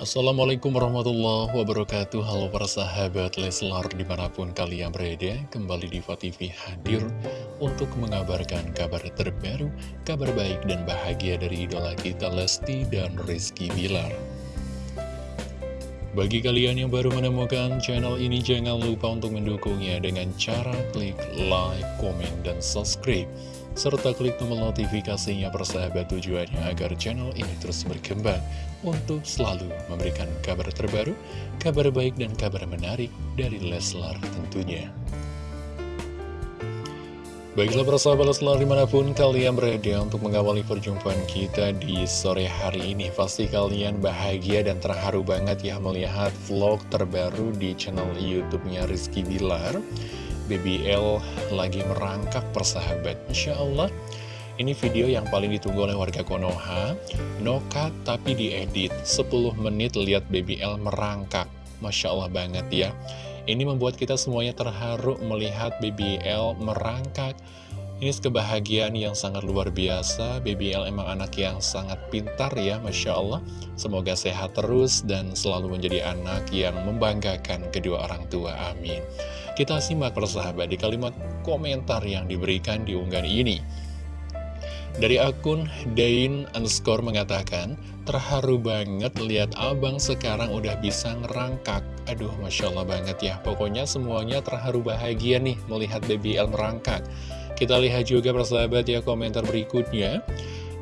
Assalamualaikum warahmatullahi wabarakatuh. Halo para sahabat Leslar di mana pun kalian berada Kembali di TV hadir untuk mengabarkan kabar terbaru Kabar baik dan bahagia dari idola kita Lesti dan Rizky Bilar. Bagi kalian yang baru menemukan channel ini Jangan lupa untuk mendukungnya dengan cara klik like, komen, dan subscribe serta klik tombol notifikasinya persahabat tujuannya agar channel ini terus berkembang untuk selalu memberikan kabar terbaru, kabar baik dan kabar menarik dari Leslar tentunya. Baiklah persahabat Leslar di mana pun kalian berada untuk mengawali perjumpaan kita di sore hari ini Pasti kalian bahagia dan terharu banget ya melihat vlog terbaru di channel Youtubenya Rizky Bilar BBL lagi merangkak persahabat. Insya Allah ini video yang paling ditunggu oleh warga Konoha. Nokat tapi diedit. 10 menit lihat BBL merangkak. Masya Allah banget ya. Ini membuat kita semuanya terharu melihat BBL merangkak. Ini kebahagiaan yang sangat luar biasa. BBL emang anak yang sangat pintar ya Masya Allah. Semoga sehat terus dan selalu menjadi anak yang membanggakan kedua orang tua. Amin Kita simak persahabat di kalimat komentar yang diberikan di unggahan ini dari akun Dain underscore mengatakan, terharu banget lihat abang sekarang udah bisa ngerangkak. Aduh, Masya Allah banget ya. Pokoknya semuanya terharu bahagia nih melihat BBL merangkak. Kita lihat juga persahabat ya komentar berikutnya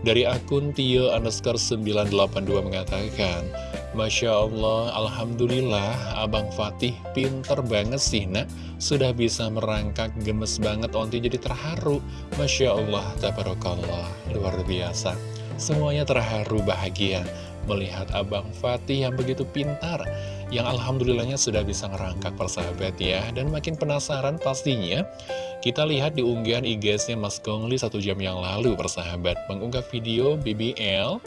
Dari akun Tio underscore 982 mengatakan Masya Allah, Alhamdulillah Abang Fatih pinter banget sih nak. Sudah bisa merangkak gemes banget Onti jadi terharu. Masya Allah, tabarakallah Luar biasa. Semuanya terharu bahagia Melihat Abang Fatih yang begitu pintar yang alhamdulillahnya sudah bisa ngerangkak persahabat ya. Dan makin penasaran pastinya Kita lihat di unggahan IG-nya Mas Gongli satu jam yang lalu persahabat Mengunggah video BBL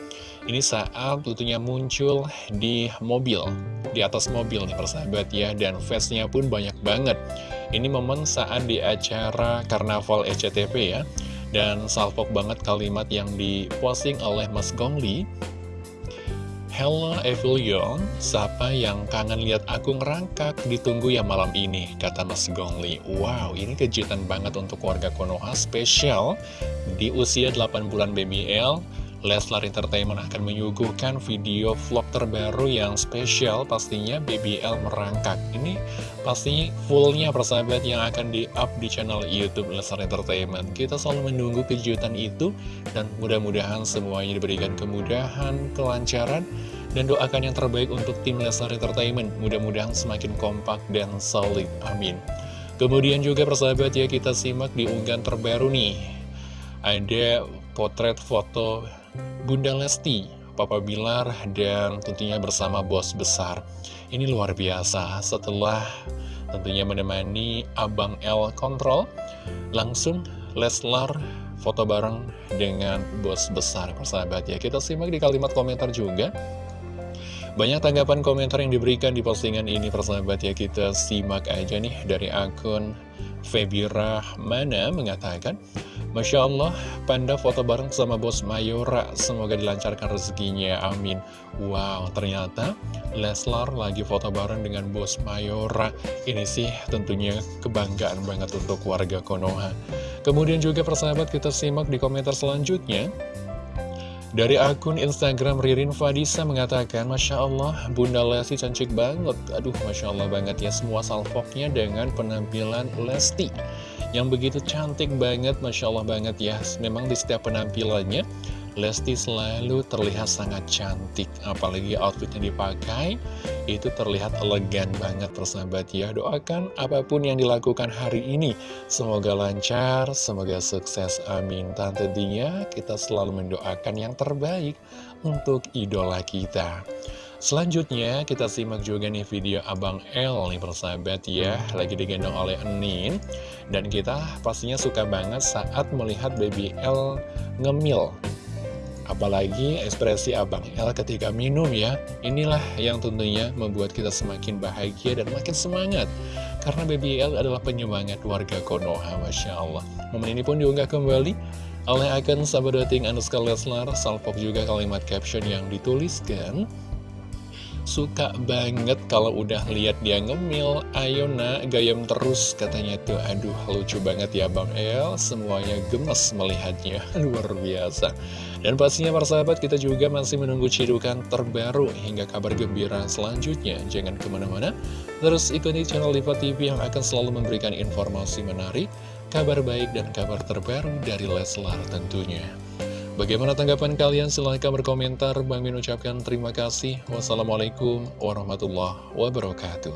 Ini saat tentunya muncul di mobil Di atas mobil nih persahabat ya. Dan face-nya pun banyak banget. Ini momen saat di acara Karnaval SCTV ya. Dan salpok banget kalimat yang diposting oleh Mas Gongli Hello Evilion, siapa yang kangen lihat aku ngerangkak ditunggu ya malam ini, kata Mas Gongli. Wow, ini kejutan banget untuk keluarga Konoha spesial di usia 8 bulan BBL. Leslar Entertainment akan menyuguhkan video vlog terbaru yang spesial pastinya BBL merangkak. Ini pasti fullnya persahabat yang akan di-up di channel Youtube Leslar Entertainment. Kita selalu menunggu kejutan itu dan mudah-mudahan semuanya diberikan kemudahan, kelancaran, dan doakan yang terbaik untuk tim Lesnar Entertainment. Mudah-mudahan semakin kompak dan solid. Amin. Kemudian juga persahabat ya kita simak di unggahan terbaru nih. Ada potret foto Bunda Lesti, Papa Bilar, dan tentunya bersama bos besar. Ini luar biasa setelah tentunya menemani Abang L Kontrol. Langsung Leslar foto bareng dengan bos besar persahabat ya. Kita simak di kalimat komentar juga. Banyak tanggapan komentar yang diberikan di postingan ini persahabat ya kita simak aja nih dari akun Febi Rahmana mengatakan Masya Allah, Panda foto bareng sama bos Mayora, semoga dilancarkan rezekinya, amin. Wow, ternyata Leslar lagi foto bareng dengan bos Mayora. Ini sih tentunya kebanggaan banget untuk warga Konoha. Kemudian juga persahabat kita simak di komentar selanjutnya. Dari akun Instagram Ririn Fadisa mengatakan, Masya Allah, Bunda Lesti cantik banget. Aduh, Masya Allah banget ya, semua salvoknya dengan penampilan Lesti. Yang begitu cantik banget, Masya Allah banget ya. Memang di setiap penampilannya, Lesti selalu terlihat sangat cantik Apalagi outfit yang dipakai Itu terlihat elegan banget persahabat ya Doakan apa pun yang dilakukan hari ini. Semoga lancar, semoga sukses, amin. Tentunya kita selalu mendoakan yang terbaik Untuk idola kita. Selanjutnya kita simak juga nih video Abang L nih persahabat ya Lagi digendong oleh Enin. Dan kita pastinya suka banget saat melihat baby L ngemil Apalagi ekspresi Abang El ketika minum ya. Inilah yang tentunya membuat kita semakin bahagia dan makin semangat. Karena Baby L adalah penyemangat warga Konoha Masya Allah. Momen ini pun diunggah kembali oleh akun sahabat dating Anuska Leslar. Salpok juga kalimat caption yang dituliskan Suka banget kalau udah lihat dia ngemil. Ayo nak, gayam terus katanya tuh. Aduh, lucu banget ya Bang El. Semuanya gemes melihatnya. Luar biasa. Dan pastinya para sahabat kita juga masih menunggu cidukan terbaru Hingga kabar gembira selanjutnya. Jangan ke mana-mana. Terus ikuti channel Diva TV yang akan selalu memberikan informasi menarik Kabar baik dan kabar terbaru dari Leslar tentunya Bagaimana tanggapan kalian? Silahkan berkomentar. Bang Min ucapkan terima kasih. Wassalamualaikum warahmatullahi wabarakatuh.